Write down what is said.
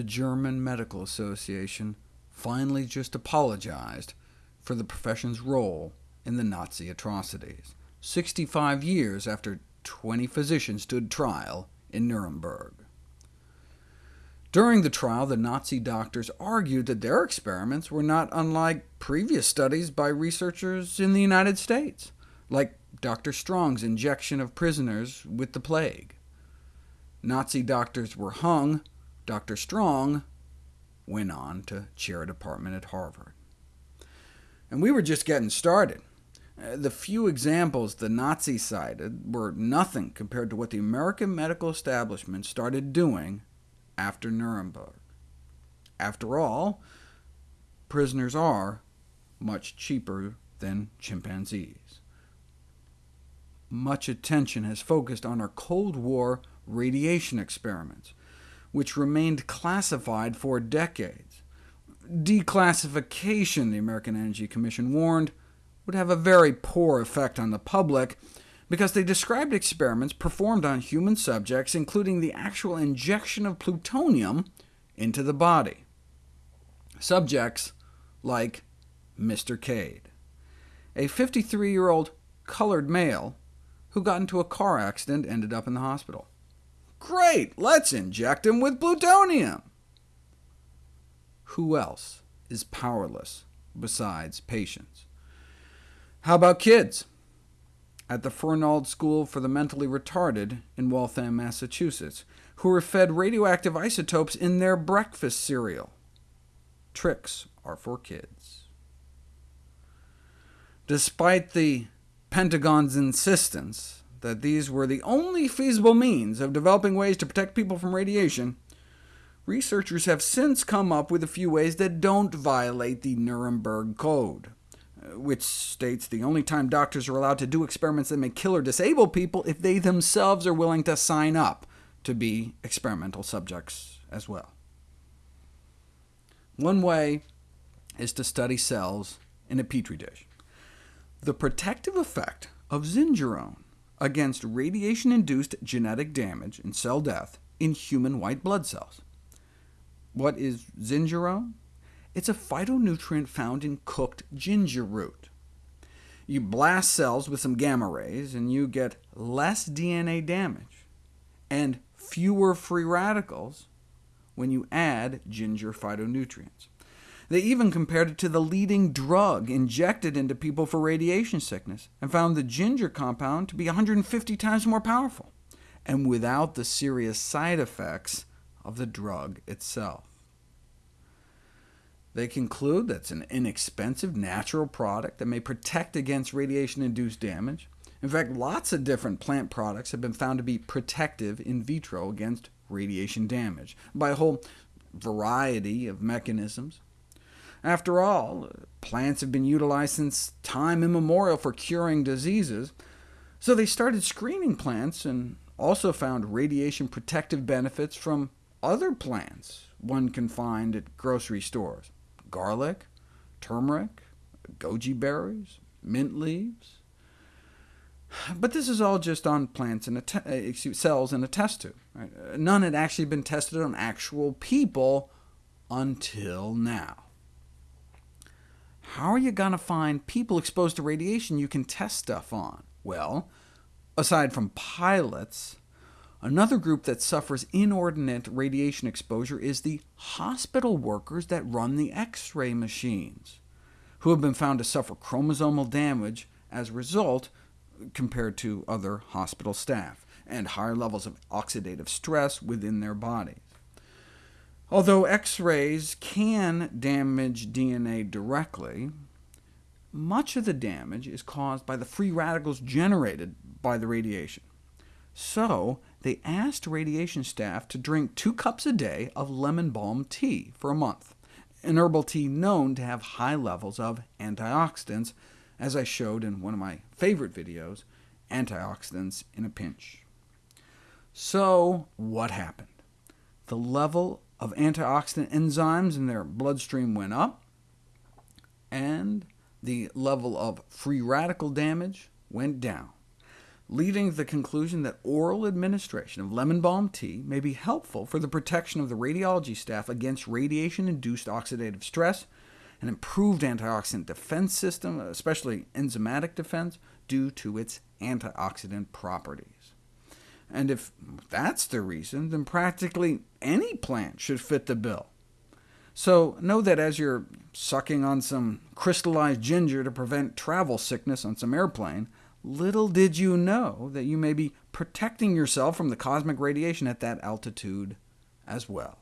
the German Medical Association finally just apologized for the profession's role in the Nazi atrocities, 65 years after 20 physicians stood trial in Nuremberg. During the trial, the Nazi doctors argued that their experiments were not unlike previous studies by researchers in the United States, like Dr. Strong's injection of prisoners with the plague. Nazi doctors were hung, Dr. Strong went on to chair a department at Harvard. And we were just getting started. Uh, the few examples the Nazis cited were nothing compared to what the American medical establishment started doing after Nuremberg. After all, prisoners are much cheaper than chimpanzees. Much attention has focused on our Cold War radiation experiments, which remained classified for decades. Declassification, the Atomic Energy Commission warned, would have a very poor effect on the public, because they described experiments performed on human subjects, including the actual injection of plutonium into the body. Subjects like Mr. Cade, a 53-year-old colored male who got into a car accident ended up in the hospital. Great, let's inject him with plutonium! Who else is powerless besides patients? How about kids? At the Fernald School for the Mentally Retarded in Waltham, Massachusetts, who were fed radioactive isotopes in their breakfast cereal. Trix are for kids. Despite the Pentagon's insistence that these were the only feasible means of developing ways to protect people from radiation, researchers have since come up with a few ways that don't violate the Nuremberg Code, uh, which states the only time doctors are allowed to do experiments that may kill or disable people if they themselves are willing to sign up to be experimental subjects as well. One way is to study cells in a petri dish. The protective effect of zingerone against radiation-induced genetic damage and cell death in human white blood cells. What is zingerone? It's a phytonutrient found in cooked ginger root. You blast cells with some gamma rays, and you get less DNA damage, and fewer free radicals when you add ginger phytonutrients. They even compared it to the leading drug injected into people for radiation sickness, and found the ginger compound to be 150 times more powerful, and without the serious side effects of the drug itself. They conclude that it's an inexpensive natural product that may protect against radiation-induced damage. In fact, lots of different plant products have been found to be protective in vitro against radiation damage, by a whole variety of mechanisms. After all, plants have been utilized since time immemorial for curing diseases, so they started screening plants and also found radiation protective benefits from other plants one can find at grocery stores. Garlic, turmeric, goji berries, mint leaves. But this is all just on plants and uh, cells in a test tube. Right? None had actually been tested on actual people until now. How are you going to find people exposed to radiation you can test stuff on? Well, aside from pilots, another group that suffers inordinate radiation exposure is the hospital workers that run the X-ray machines, who have been found to suffer chromosomal damage as a result compared to other hospital staff, and higher levels of oxidative stress within their bodies. Although X-rays can damage DNA directly, much of the damage is caused by the free radicals generated by the radiation. So they asked radiation staff to drink two cups a day of lemon balm tea for a month, an herbal tea known to have high levels of antioxidants, as I showed in one of my favorite videos, Antioxidants in a Pinch. So what happened? The level of antioxidant enzymes in their bloodstream went up, and the level of free radical damage went down. leading to the conclusion that oral administration of lemon balm tea may be helpful for the protection of the radiology staff against radiation-induced oxidative stress, an improved antioxidant defense system, especially enzymatic defense, due to its antioxidant properties. And if that's the reason, then practically any plant should fit the bill. So know that as you're sucking on some crystallized ginger to prevent travel sickness on some airplane, little did you know that you may be protecting yourself from the cosmic radiation at that altitude as well.